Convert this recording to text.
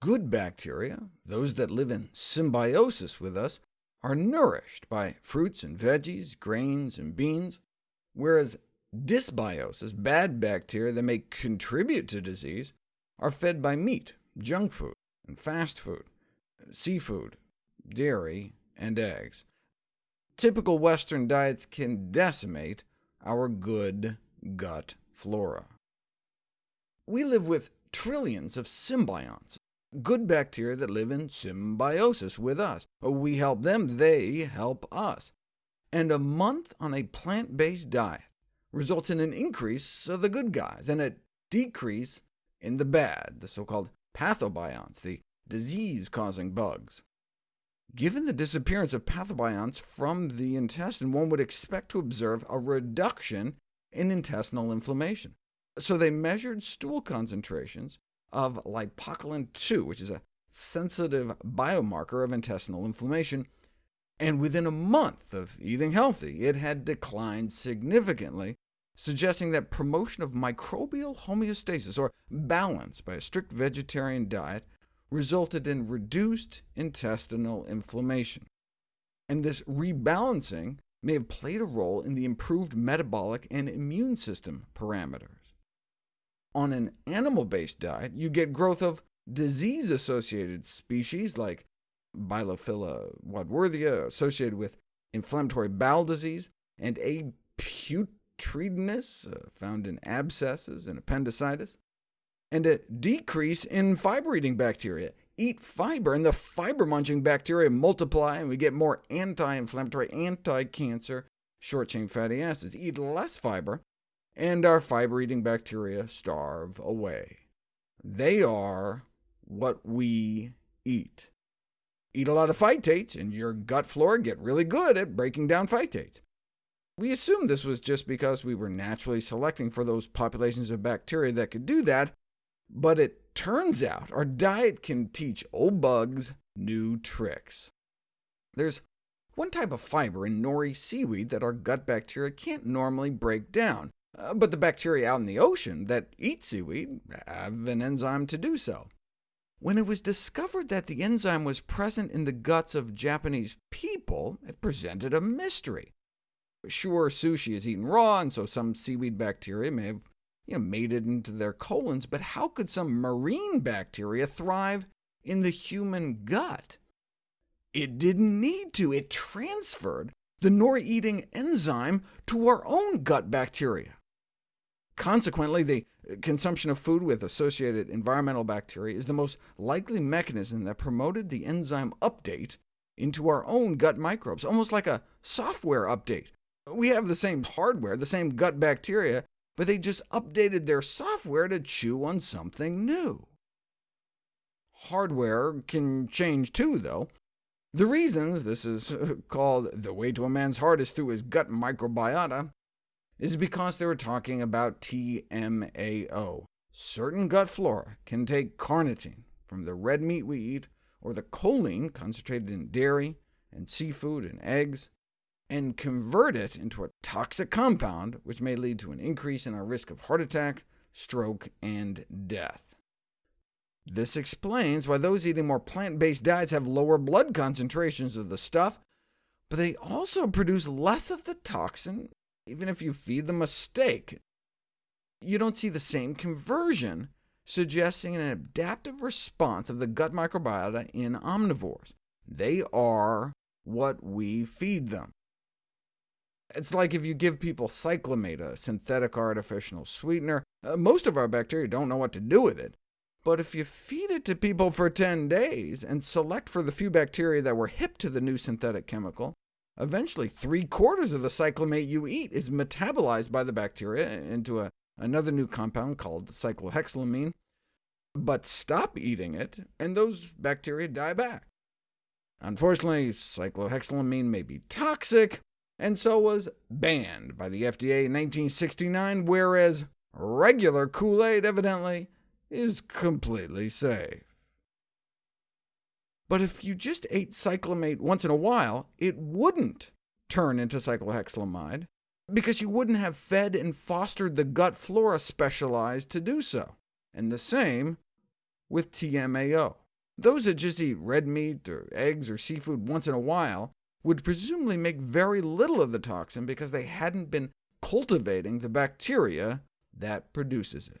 Good bacteria, those that live in symbiosis with us, are nourished by fruits and veggies, grains and beans, whereas dysbiosis, bad bacteria that may contribute to disease, are fed by meat, junk food, and fast food, seafood, dairy, and eggs. Typical Western diets can decimate our good gut flora. We live with trillions of symbionts, good bacteria that live in symbiosis with us. We help them, they help us. And a month on a plant-based diet results in an increase of the good guys, and a decrease in the bad, the so-called pathobionts, the disease-causing bugs. Given the disappearance of pathobionts from the intestine, one would expect to observe a reduction in intestinal inflammation. So they measured stool concentrations of lipocalin-2, which is a sensitive biomarker of intestinal inflammation, and within a month of eating healthy, it had declined significantly, suggesting that promotion of microbial homeostasis, or balance, by a strict vegetarian diet resulted in reduced intestinal inflammation. And this rebalancing may have played a role in the improved metabolic and immune system parameters. On an animal-based diet, you get growth of disease-associated species like Bilophila wadsworthia, associated with inflammatory bowel disease, and A. putredinis, uh, found in abscesses and appendicitis, and a decrease in fiber-eating bacteria. Eat fiber, and the fiber-munching bacteria multiply, and we get more anti-inflammatory, anti-cancer, short-chain fatty acids. Eat less fiber, and our fiber-eating bacteria starve away. They are what we eat. Eat a lot of phytates, and your gut flora get really good at breaking down phytates. We assumed this was just because we were naturally selecting for those populations of bacteria that could do that, but it turns out our diet can teach old bugs new tricks. There's one type of fiber in nori seaweed that our gut bacteria can't normally break down, uh, but the bacteria out in the ocean that eat seaweed have an enzyme to do so. When it was discovered that the enzyme was present in the guts of Japanese people, it presented a mystery. Sure, sushi is eaten raw, and so some seaweed bacteria may have you know, made it into their colons, but how could some marine bacteria thrive in the human gut? It didn't need to. It transferred the nori-eating enzyme to our own gut bacteria. Consequently, the consumption of food with associated environmental bacteria is the most likely mechanism that promoted the enzyme update into our own gut microbes, almost like a software update. We have the same hardware, the same gut bacteria, but they just updated their software to chew on something new. Hardware can change too, though. The reasons this is called the way to a man's heart is through his gut microbiota is because they were talking about TMAO. Certain gut flora can take carnitine from the red meat we eat, or the choline concentrated in dairy and seafood and eggs, and convert it into a toxic compound, which may lead to an increase in our risk of heart attack, stroke, and death. This explains why those eating more plant-based diets have lower blood concentrations of the stuff, but they also produce less of the toxin even if you feed them a steak. You don't see the same conversion, suggesting an adaptive response of the gut microbiota in omnivores. They are what we feed them. It's like if you give people cyclamate, a synthetic artificial sweetener. Uh, most of our bacteria don't know what to do with it, but if you feed it to people for 10 days and select for the few bacteria that were hip to the new synthetic chemical, eventually three-quarters of the cyclamate you eat is metabolized by the bacteria into a, another new compound called cyclohexylamine. But stop eating it, and those bacteria die back. Unfortunately, cyclohexylamine may be toxic, and so was banned by the FDA in 1969, whereas regular Kool-Aid, evidently, is completely safe. But if you just ate cyclamate once in a while, it wouldn't turn into cyclohexylamide, because you wouldn't have fed and fostered the gut flora specialized to do so. And the same with TMAO. Those that just eat red meat, or eggs, or seafood once in a while would presumably make very little of the toxin because they hadn't been cultivating the bacteria that produces it.